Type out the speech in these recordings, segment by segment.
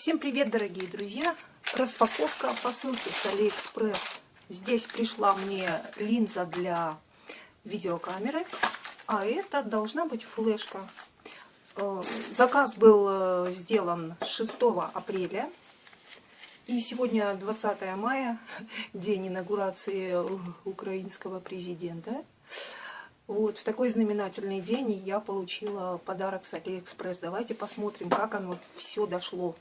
Всем привет, дорогие друзья! Распаковка посылки с Алиэкспресс. Здесь пришла мне линза для видеокамеры, а это должна быть флешка. Э, заказ был э, сделан 6 апреля. И сегодня 20 мая, день инаугурации украинского президента. Вот, в такой знаменательный день я получила подарок с Алиэкспресс. Давайте посмотрим, как оно все дошло.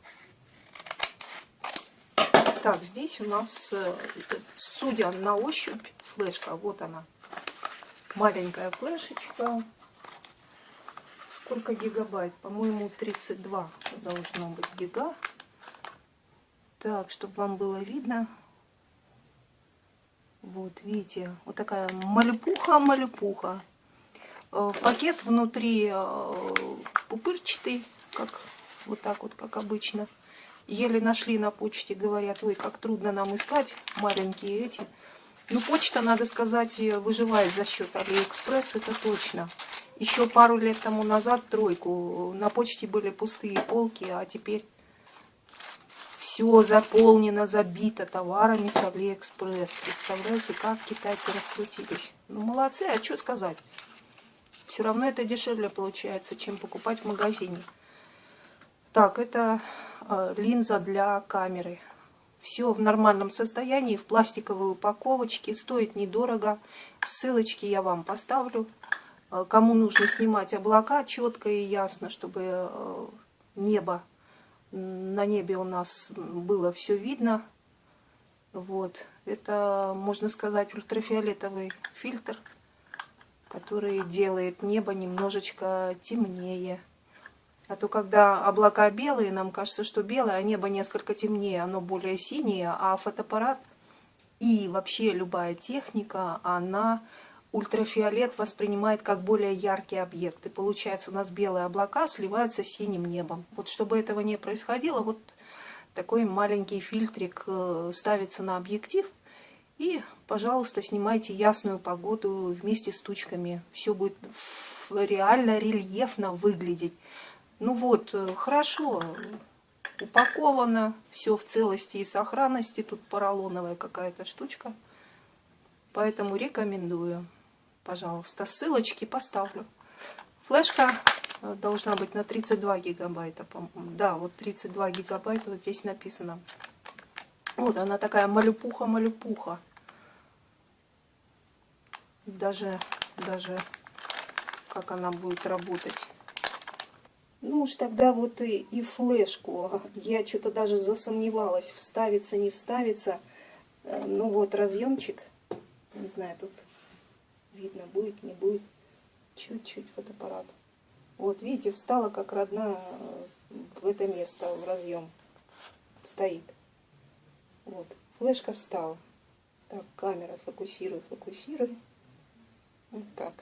Так, здесь у нас, э, судя на ощупь, флешка. Вот она. Маленькая флешечка. Сколько гигабайт? По-моему, 32 должно быть гига. Так, чтобы вам было видно. Вот, видите, вот такая малюпуха-малюпуха. Э, пакет внутри э, пупырчатый, как вот так вот, как обычно. Еле нашли на почте, говорят, ой, как трудно нам искать маленькие эти. Ну, почта, надо сказать, выживает за счет Алиэкспресс, это точно. Еще пару лет тому назад, тройку, на почте были пустые полки, а теперь все заполнено, забито товарами с Алиэкспресс. Представляете, как китайцы раскрутились. Ну, молодцы, а что сказать? Все равно это дешевле получается, чем покупать в магазине. Так, это э, линза для камеры. Все в нормальном состоянии, в пластиковой упаковочке. Стоит недорого. Ссылочки я вам поставлю. Э, кому нужно снимать облака четко и ясно, чтобы э, небо, на небе у нас было все видно. Вот. Это, можно сказать, ультрафиолетовый фильтр, который делает небо немножечко темнее. А то, когда облака белые, нам кажется, что белое, а небо несколько темнее, оно более синее, а фотоаппарат и вообще любая техника, она ультрафиолет воспринимает как более яркий объект. И получается, у нас белые облака сливаются с синим небом. Вот чтобы этого не происходило, вот такой маленький фильтрик э, ставится на объектив. И, пожалуйста, снимайте ясную погоду вместе с тучками. Все будет реально рельефно выглядеть. Ну вот, э, хорошо, упаковано, все в целости и сохранности. Тут поролоновая какая-то штучка. Поэтому рекомендую. Пожалуйста, ссылочки поставлю. Флешка э, должна быть на 32 гигабайта. Да, вот 32 гигабайта вот здесь написано. Вот она такая малюпуха-малюпуха. Даже, даже как она будет работать. Ну уж тогда вот и, и флешку. Я что-то даже засомневалась, вставится, не вставится. Э, ну вот разъемчик. Не знаю, тут видно будет, не будет. Чуть-чуть фотоаппарат. Вот, видите, встала как родная э, в это место, в разъем. Стоит. Вот, флешка встала. Так, камера, фокусируй, фокусируй. Вот так,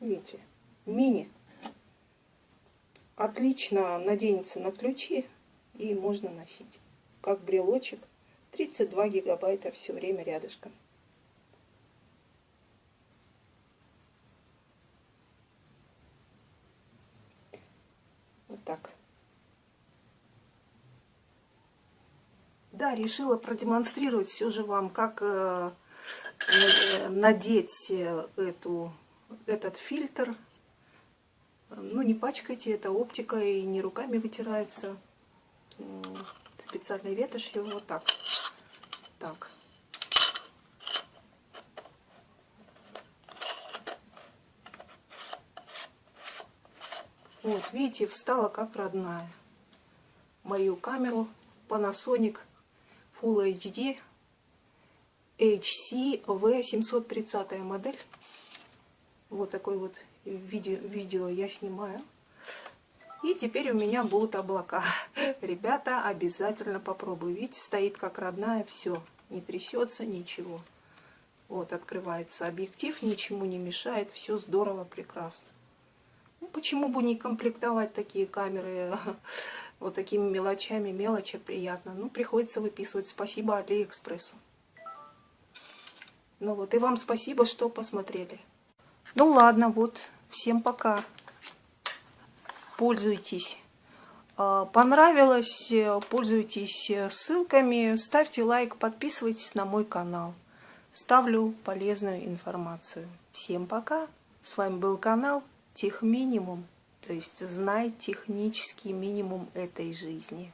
видите, мини отлично наденется на ключи и можно носить. Как брелочек. 32 гигабайта все время рядышком. Вот так. Да, решила продемонстрировать все же вам, как э, э надеть э, эту, этот фильтр ну, не пачкайте, это оптика и не руками вытирается. Специальной ветошью, вот так. Так. Вот, видите, встала как родная. Мою камеру Panasonic Full HD HC V730 модель. Вот такой вот видео, видео я снимаю. И теперь у меня будут облака. Ребята, обязательно попробую. Видите, стоит как родная, все. Не трясется, ничего. Вот, открывается объектив, ничему не мешает, все здорово, прекрасно. Ну, почему бы не комплектовать такие камеры вот такими мелочами? Мелочи приятно. Ну, приходится выписывать. Спасибо Алиэкспрессу. Ну вот, и вам спасибо, что посмотрели. Ну ладно, вот, всем пока. Пользуйтесь. А, понравилось, пользуйтесь ссылками, ставьте лайк, подписывайтесь на мой канал. Ставлю полезную информацию. Всем пока! С вами был канал Тех Минимум, то есть знай технический минимум этой жизни.